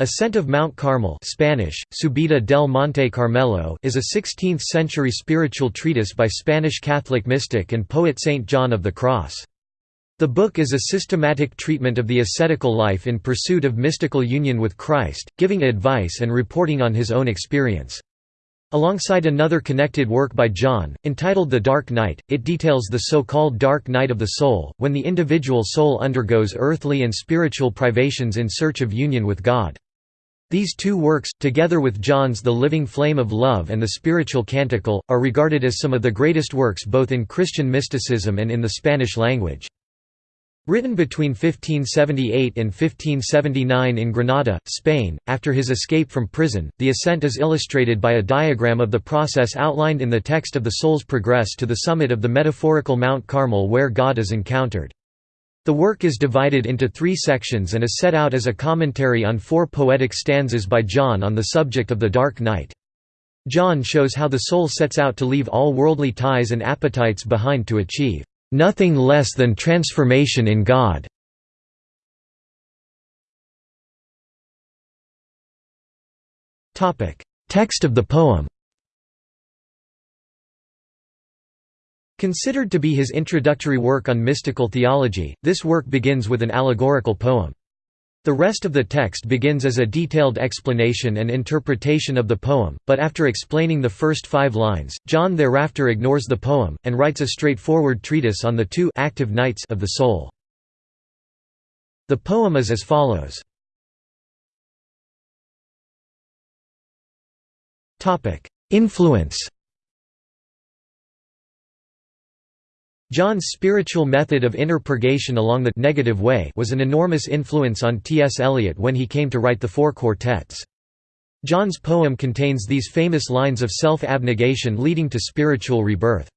Ascent of Mount Carmel Spanish, Subida del Monte Carmelo is a 16th-century spiritual treatise by Spanish Catholic mystic and poet Saint John of the Cross. The book is a systematic treatment of the ascetical life in pursuit of mystical union with Christ, giving advice and reporting on his own experience. Alongside another connected work by John, entitled The Dark Night, it details the so-called dark night of the soul, when the individual soul undergoes earthly and spiritual privations in search of union with God. These two works, together with John's The Living Flame of Love and the Spiritual Canticle, are regarded as some of the greatest works both in Christian mysticism and in the Spanish language. Written between 1578 and 1579 in Granada, Spain, after his escape from prison, the ascent is illustrated by a diagram of the process outlined in the text of the soul's progress to the summit of the metaphorical Mount Carmel where God is encountered. The work is divided into three sections and is set out as a commentary on four poetic stanzas by John on the subject of the dark night. John shows how the soul sets out to leave all worldly ties and appetites behind to achieve nothing less than transformation in God. Text of the poem Considered to be his introductory work on mystical theology, this work begins with an allegorical poem. The rest of the text begins as a detailed explanation and interpretation of the poem, but after explaining the first five lines, John thereafter ignores the poem, and writes a straightforward treatise on the two active nights of the soul. The poem is as follows. Influence John's spiritual method of inner purgation along the negative way was an enormous influence on T.S. Eliot when he came to write the four quartets. John's poem contains these famous lines of self-abnegation leading to spiritual rebirth.